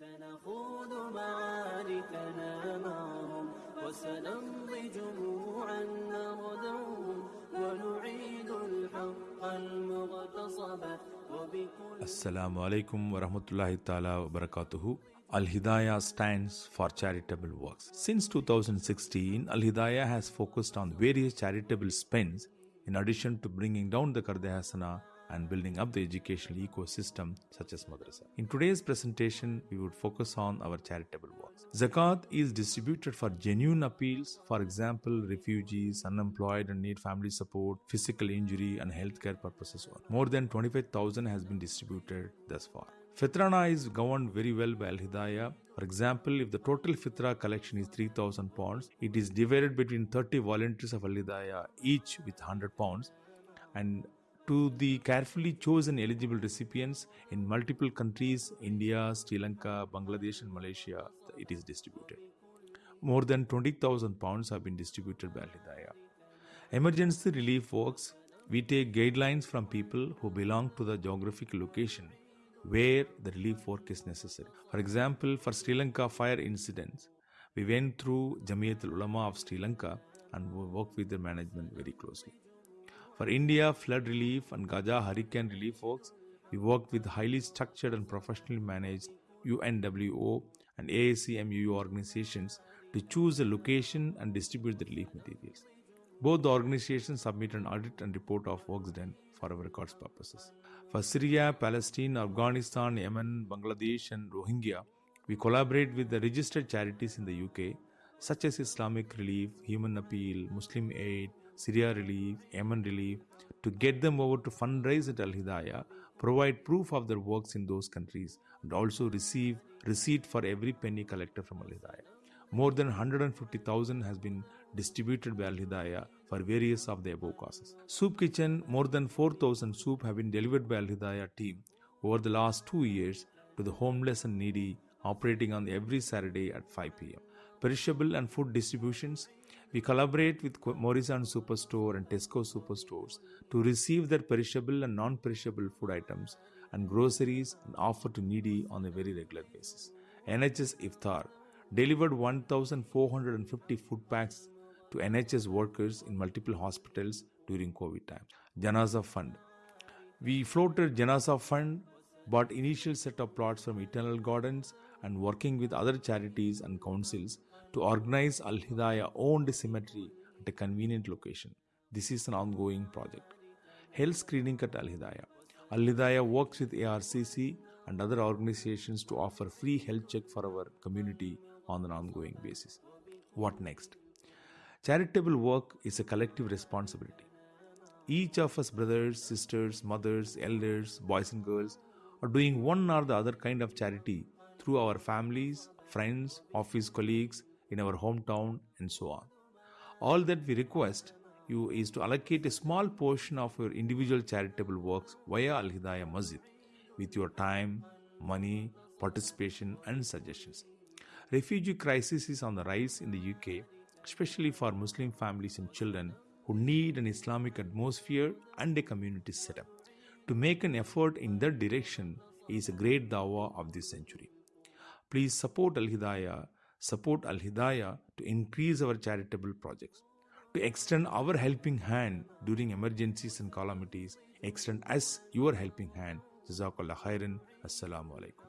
سنخوض معاركنا معهم وسنمضي جموعا نردوهم ونعيد الحق المغتصب وبكل Assalamu alaikum wa rahmatullahi ta'ala wa barakatuhu. Al Hidayah stands for charitable works. Since 2016, Al Hidayah has focused on various charitable spends in addition to bringing down the Karde Hasana and building up the educational ecosystem such as madrasa. In today's presentation, we would focus on our charitable works. Zakat is distributed for genuine appeals, for example, refugees, unemployed and need family support, physical injury, and healthcare purposes. More than 25,000 has been distributed thus far. Fitrana is governed very well by Al Hidayah. For example, if the total Fitra collection is 3000 pounds, it is divided between 30 volunteers of Al Hidayah, each with 100 pounds, and to the carefully chosen eligible recipients in multiple countries India, Sri Lanka, Bangladesh, and Malaysia, it is distributed. More than 20,000 pounds have been distributed by Al Hidayah. Emergency relief works, we take guidelines from people who belong to the geographic location where the relief work is necessary. For example, for Sri Lanka fire incidents, we went through Jamiat Ulama of Sri Lanka and we worked with the management very closely. For India flood relief and Gaza hurricane relief works, we worked with highly structured and professionally managed UNWO and AACMU organizations to choose a location and distribute the relief materials. Both the organizations submit an audit and report of works done for our records purposes. For Syria, Palestine, Afghanistan, Yemen, Bangladesh, and Rohingya, we collaborate with the registered charities in the UK, such as Islamic Relief, Human Appeal, Muslim Aid, Syria Relief, Yemen Relief, to get them over to fundraise at Al Hidayah, provide proof of their works in those countries, and also receive receipt for every penny collected from Al Hidayah. More than 150,000 has been distributed by Al Hidayah for various of the above causes. Soup Kitchen, more than 4,000 soup have been delivered by Al Hidayah team over the last two years to the homeless and needy operating on every Saturday at 5 pm. Perishable and food distributions, we collaborate with Morrison Superstore and Tesco Superstores to receive their perishable and non-perishable food items and groceries and offer to needy on a very regular basis. NHS Iftar delivered 1,450 food packs to NHS workers in multiple hospitals during COVID time. Janaza Fund. We floated Janaza Fund, bought initial set of plots from Eternal Gardens and working with other charities and councils to organize Al Hidayah owned cemetery at a convenient location. This is an ongoing project. Health screening at Al Hidayah. Al Hidayah works with ARCC and other organizations to offer free health check for our community on an ongoing basis. What next? Charitable work is a collective responsibility. Each of us, brothers, sisters, mothers, elders, boys, and girls, are doing one or the other kind of charity through our families, friends, office colleagues, in our hometown, and so on. All that we request you is to allocate a small portion of your individual charitable works via Al Hidayah Masjid with your time, money, participation, and suggestions. Refugee crisis is on the rise in the UK, especially for Muslim families and children who need an Islamic atmosphere and a community setup. To make an effort in that direction is a great dawah of this century. Please support Al Hidayah, support Al Hidayah to increase our charitable projects. To extend our helping hand during emergencies and calamities, extend us your helping hand. Jazakallah khairan. Assalamu alaikum.